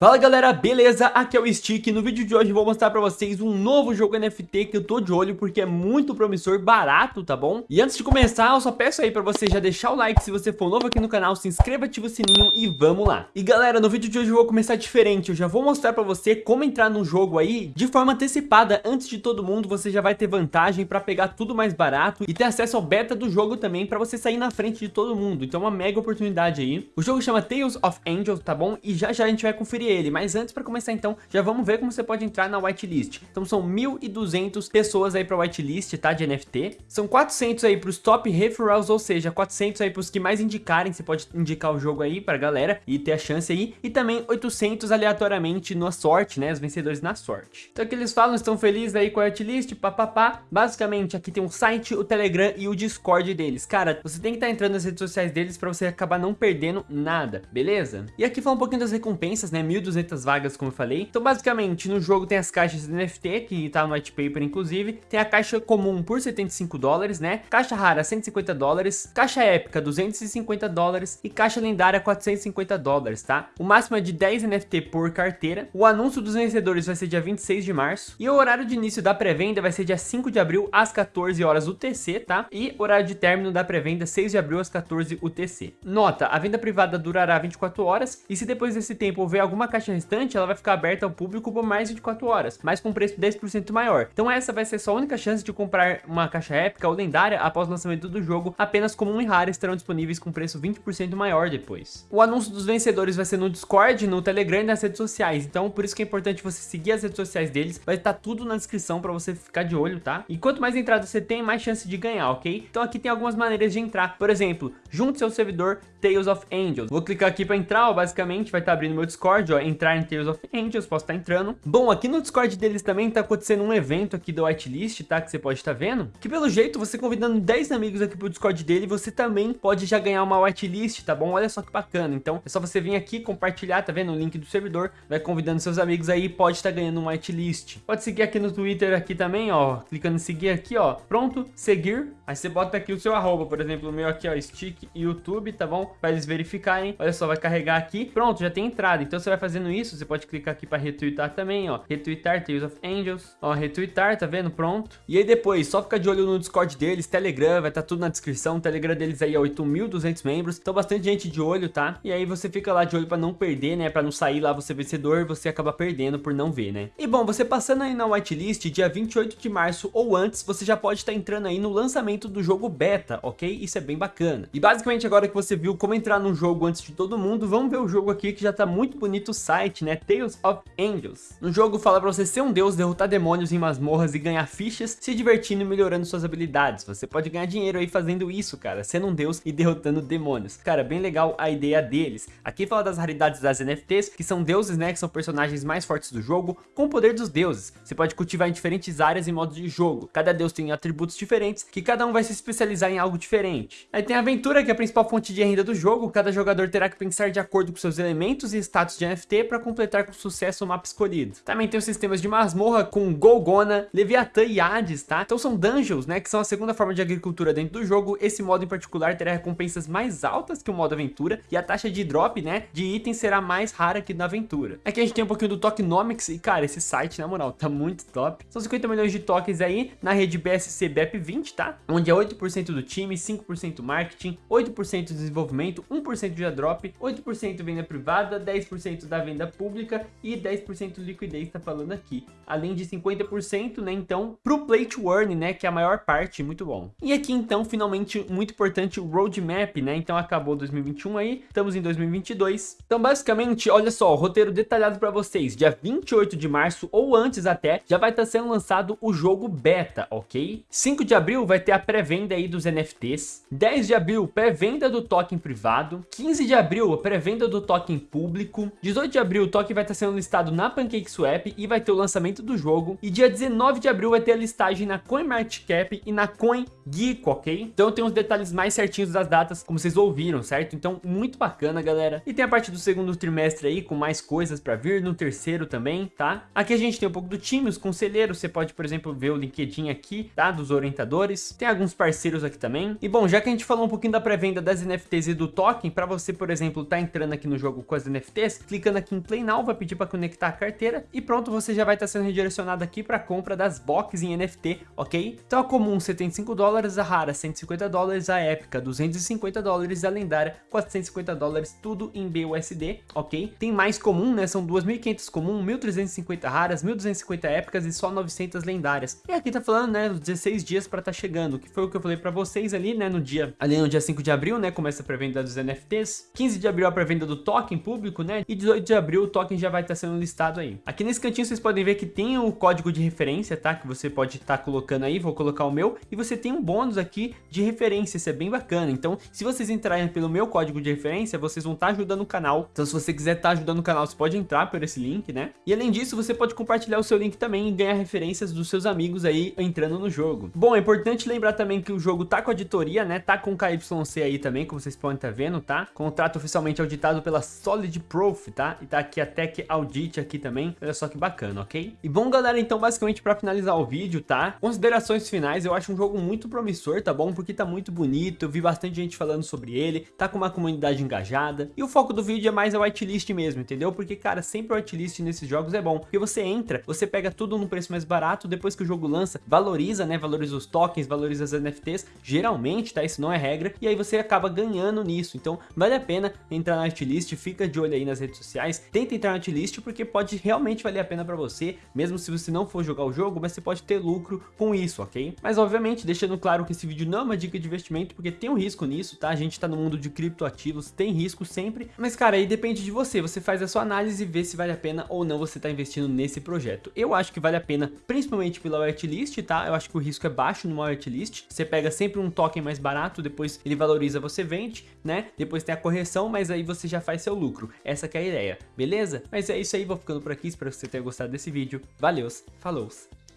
Fala galera, beleza? Aqui é o Stick no vídeo de hoje vou mostrar pra vocês um novo jogo NFT que eu tô de olho porque é muito promissor, barato, tá bom? E antes de começar, eu só peço aí pra você já deixar o like se você for novo aqui no canal, se inscreva, ativa o sininho e vamos lá. E galera, no vídeo de hoje eu vou começar diferente, eu já vou mostrar pra você como entrar no jogo aí de forma antecipada, antes de todo mundo, você já vai ter vantagem pra pegar tudo mais barato e ter acesso ao beta do jogo também pra você sair na frente de todo mundo, então é uma mega oportunidade aí. O jogo chama Tales of Angels, tá bom? E já já a gente vai conferir ele, mas antes para começar então, já vamos ver como você pode entrar na whitelist. Então são 1.200 pessoas aí para whitelist, tá, de NFT. São 400 aí para os top referrals, ou seja, 400 aí para os que mais indicarem, você pode indicar o jogo aí para galera e ter a chance aí. E também 800 aleatoriamente na sorte, né, os vencedores na sorte. Então aqui eles falam, estão felizes aí com a whitelist, papapá. Basicamente aqui tem um site, o Telegram e o Discord deles. Cara, você tem que estar tá entrando nas redes sociais deles para você acabar não perdendo nada, beleza? E aqui fala um pouquinho das recompensas, né, 1.200 vagas, como eu falei. Então, basicamente, no jogo tem as caixas de NFT, que tá no white paper, inclusive. Tem a caixa comum por 75 dólares, né? Caixa rara, 150 dólares. Caixa épica, 250 dólares. E caixa lendária, 450 dólares, tá? O máximo é de 10 NFT por carteira. O anúncio dos vencedores vai ser dia 26 de março. E o horário de início da pré-venda vai ser dia 5 de abril, às 14 horas UTC, tá? E horário de término da pré-venda, 6 de abril, às 14 UTC. Nota, a venda privada durará 24 horas. E se depois desse tempo houver alguma caixa restante, ela vai ficar aberta ao público por mais de 24 horas, mas com preço 10% maior. Então essa vai ser sua única chance de comprar uma caixa épica ou lendária após o lançamento do jogo, apenas comum e rara estarão disponíveis com preço 20% maior depois. O anúncio dos vencedores vai ser no Discord, no Telegram e nas redes sociais, então por isso que é importante você seguir as redes sociais deles, vai estar tudo na descrição para você ficar de olho, tá? E quanto mais entradas você tem, mais chance de ganhar, ok? Então aqui tem algumas maneiras de entrar, por exemplo, junte seu servidor Tales of Angels. Vou clicar aqui para entrar, ó, basicamente vai estar abrindo meu Discord, ó, entrar em Tales of Angels, posso estar entrando. Bom, aqui no Discord deles também tá acontecendo um evento aqui do whitelist, tá? Que você pode estar vendo. Que pelo jeito, você convidando 10 amigos aqui pro Discord dele, você também pode já ganhar uma whitelist, tá bom? Olha só que bacana. Então, é só você vir aqui, compartilhar, tá vendo? O link do servidor, vai convidando seus amigos aí pode estar ganhando uma whitelist. Pode seguir aqui no Twitter aqui também, ó. Clicando em seguir aqui, ó. Pronto, seguir. Aí você bota aqui o seu arroba, por exemplo, o meu aqui, ó, Stick YouTube, tá bom? Pra eles verificarem. Olha só, vai carregar aqui. Pronto, já tem entrada. Então você vai fazendo isso, você pode clicar aqui para retweetar também, ó. Retweetar Tales of Angels. Ó, retweetar, tá vendo? Pronto. E aí depois, só fica de olho no Discord deles, Telegram, vai estar tá tudo na descrição. O Telegram deles aí é 8.200 membros. Então bastante gente de olho, tá? E aí você fica lá de olho para não perder, né? Para não sair lá você vencedor, você acaba perdendo por não ver, né? E bom, você passando aí na whitelist, dia 28 de março ou antes, você já pode estar tá entrando aí no lançamento do jogo beta, ok? Isso é bem bacana. E basicamente agora que você viu como entrar no jogo antes de todo mundo, vamos ver o jogo aqui que já tá muito bonito o site, né? Tales of Angels. No jogo fala pra você ser um deus, derrotar demônios em masmorras e ganhar fichas, se divertindo e melhorando suas habilidades. Você pode ganhar dinheiro aí fazendo isso, cara, sendo um deus e derrotando demônios. Cara, bem legal a ideia deles. Aqui fala das raridades das NFTs, que são deuses, né, que são personagens mais fortes do jogo, com o poder dos deuses. Você pode cultivar em diferentes áreas e modos de jogo. Cada deus tem atributos diferentes, que cada um vai se especializar em algo diferente. Aí tem a aventura, que é a principal fonte de renda do jogo. Cada jogador terá que pensar de acordo com seus elementos e status de NFT para completar com sucesso o mapa escolhido. Também tem os sistemas de masmorra com Golgona, Leviatã e Hades, tá? Então são dungeons, né, que são a segunda forma de agricultura dentro do jogo. Esse modo em particular terá recompensas mais altas que o modo aventura e a taxa de drop, né, de itens será mais rara que na aventura. Aqui a gente tem um pouquinho do Tokenomics e, cara, esse site, na moral, tá muito top. São 50 milhões de tokens aí na rede BSC BEP20, tá? Onde é 8% do time, 5% marketing, 8% de desenvolvimento, 1% de drop, 8% venda privada, 10% da venda pública e 10% liquidez tá falando aqui. Além de 50%, né, então, pro play to earn, né, que é a maior parte, muito bom. E aqui, então, finalmente, muito importante, o roadmap, né, então acabou 2021 aí, estamos em 2022. Então, basicamente, olha só, o roteiro detalhado para vocês, dia 28 de março ou antes até, já vai estar tá sendo lançado o jogo beta, ok? 5 de abril vai ter a pré-venda aí dos NFTs, 10 de abril, pré-venda do token privado, 15 de abril, pré-venda do token público, 18 de abril, o token vai estar sendo listado na PancakeSwap e vai ter o lançamento do jogo. E dia 19 de abril vai ter a listagem na CoinMarketCap e na CoinGeek, ok? Então tem os detalhes mais certinhos das datas, como vocês ouviram, certo? Então muito bacana, galera. E tem a parte do segundo trimestre aí, com mais coisas pra vir, no terceiro também, tá? Aqui a gente tem um pouco do time, os conselheiros, você pode, por exemplo, ver o LinkedIn aqui, tá? Dos orientadores. Tem alguns parceiros aqui também. E bom, já que a gente falou um pouquinho da pré-venda das NFTs e do token, pra você, por exemplo, tá entrando aqui no jogo com as NFTs, clica clicando aqui em Play Now, vai pedir para conectar a carteira e pronto, você já vai estar tá sendo redirecionado aqui para compra das boxes em NFT, ok? Então a comum 75 dólares, a rara 150 dólares, a épica 250 dólares, a lendária 450 dólares, tudo em BUSD, ok? Tem mais comum, né? São 2.500 comum, 1.350 raras, 1.250 épicas e só 900 lendárias. E aqui tá falando, né, os 16 dias para tá chegando, que foi o que eu falei para vocês ali, né, no dia, ali no dia 5 de abril, né, começa a pré-venda dos NFTs, 15 de abril a pré-venda do token público, né, e 18 de abril o token já vai estar sendo listado aí. Aqui nesse cantinho vocês podem ver que tem o código de referência, tá, que você pode estar tá colocando aí, vou colocar o meu, e você tem um bônus aqui de referência, isso é bem bacana. Então, se vocês entrarem pelo meu código de referência, vocês vão estar tá ajudando o canal. Então, se você quiser estar tá ajudando o canal, você pode entrar por esse link, né? E além disso, você pode compartilhar o seu link também e ganhar referências dos seus amigos aí entrando no jogo. Bom, é importante lembrar também que o jogo tá com auditoria, né? Tá com KYC aí também, como vocês podem estar vendo, tá? Contrato oficialmente auditado pela Solid Proof, tá? E tá aqui a Tech Audit aqui também. Olha só que bacana, ok? E bom, galera, então basicamente para finalizar o vídeo, tá? Considerações finais, eu acho um jogo muito promissor, tá bom? Porque tá muito bonito, eu vi bastante gente falando sobre ele, tá com uma comunidade engajada. E o foco do vídeo é mais a whitelist mesmo, entendeu? Porque, cara, sempre o whitelist nesses jogos é bom. Porque você entra, você pega tudo num preço mais barato, depois que o jogo lança, valoriza, né? Valoriza os tokens, valoriza as NFTs, geralmente, tá? Isso não é regra. E aí você acaba ganhando nisso. Então, vale a pena entrar na whitelist, fica de olho aí nas redes sociais, tenta entrar na whitelist porque pode realmente valer a pena pra você, mesmo se você não for jogar o jogo, mas você pode ter lucro com isso, ok? Mas obviamente, deixando claro que esse vídeo não é uma dica de investimento, porque tem um risco nisso, tá? A gente tá no mundo de criptoativos, tem risco sempre, mas cara, aí depende de você, você faz a sua análise e vê se vale a pena ou não você tá investindo nesse projeto. Eu acho que vale a pena, principalmente pela whitelist, tá? Eu acho que o risco é baixo numa whitelist, você pega sempre um token mais barato, depois ele valoriza, você vende, né? Depois tem a correção, mas aí você já faz seu lucro. Essa é a ideia, beleza? Mas é isso aí, vou ficando por aqui, espero que você tenha gostado desse vídeo. Valeu, falou,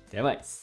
até mais!